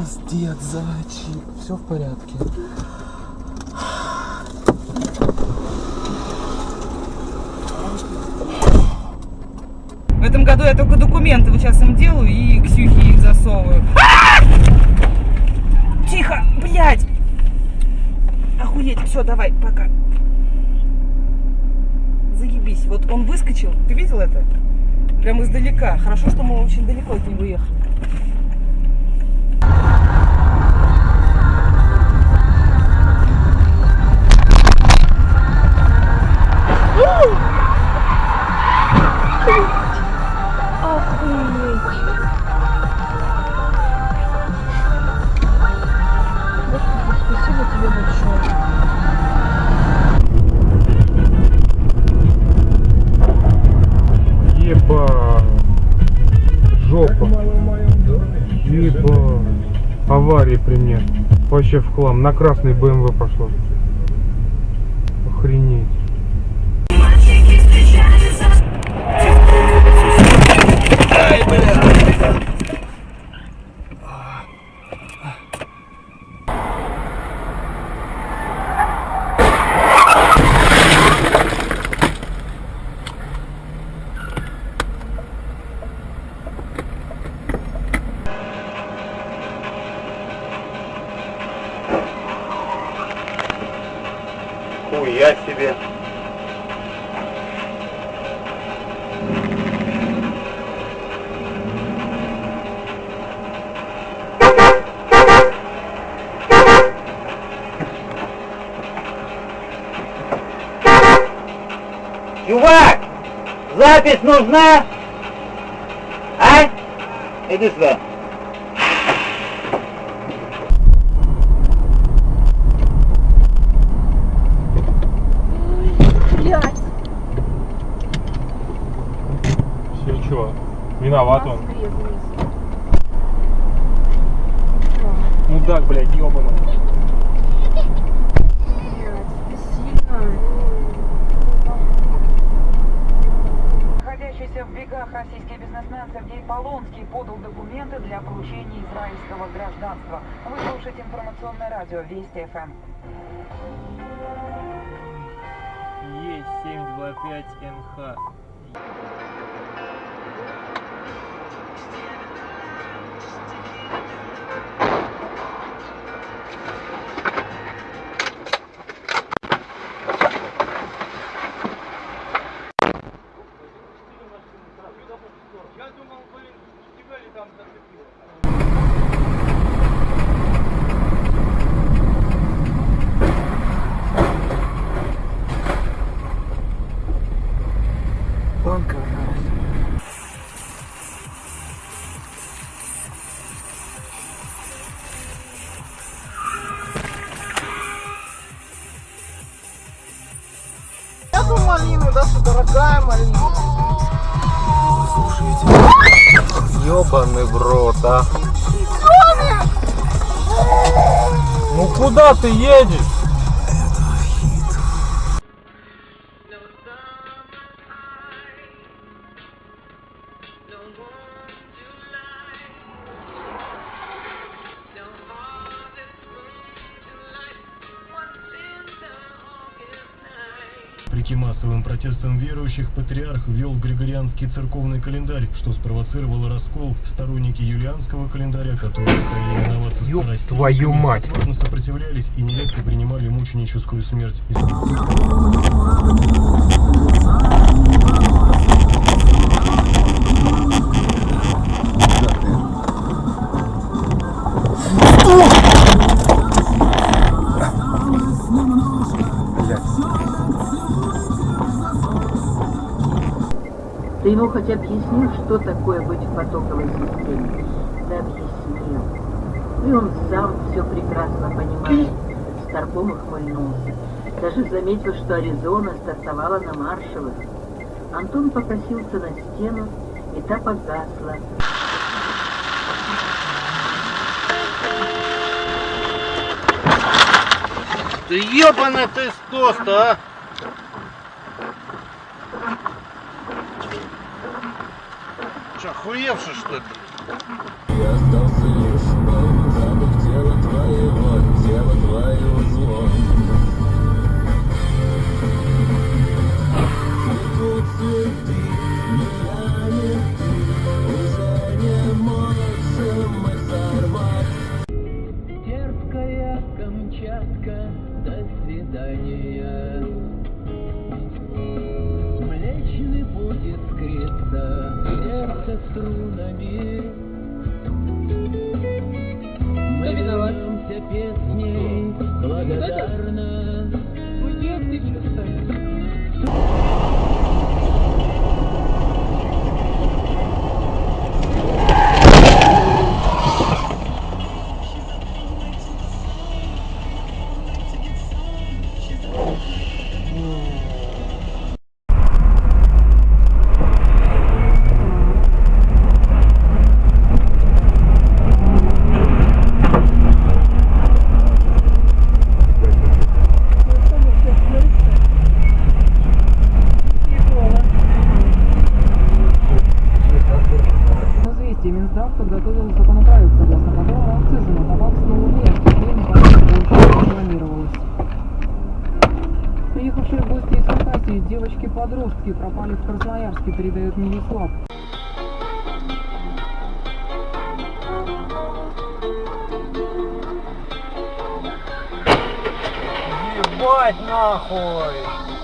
Пиздец, зайчик. Все в порядке. В этом году я только документы вот сейчас им делаю и Ксюхе их засовываю. А! Тихо, блядь! Охуеть, все, давай, пока. Заебись, вот он выскочил, ты видел это? Прям издалека. Хорошо, что мы очень далеко от него ехали. Аварии при мне. Вообще в хлам. На красный БМВ пошло. Охренеть. Хуя себе. Чувак, запись нужна? А? Иди сюда. Блядь. Все, чё? Виноват он. Мудак, блядь, ёбаный. Находящийся в бегах российский бизнесмен Сергей Полонский подал документы для получения израильского гражданства. Вы слушаете информационное радио Вести ФМ. Е725НХ. Да, что дорогая малина. Ёбаный в рот, а. Ну куда ты едешь? Вопреки массовым протестам верующих, патриарх ввел григорианский церковный календарь, что спровоцировало раскол. Сторонники юлианского календаря, которые стали именоваться Ёб твою мать. осторожно сопротивлялись и нередко принимали мученическую смерть. Ты ему хоть объяснил, что такое быть в потоковой системе? Да объяснил. И он сам все прекрасно понимает. Старпом ухмыльнулся. Даже заметил, что Аризона стартовала на маршевых. Антон покосился на стену, и та погасла. Ты ебаный ты стоста, а! Че, охуевший что ли? Я остался лишь полный запах тела твоего, тела твоего злом. трудами Белоруссии девочки-подростки пропали в Красноярске, передает Милислав. Ебать нахуй!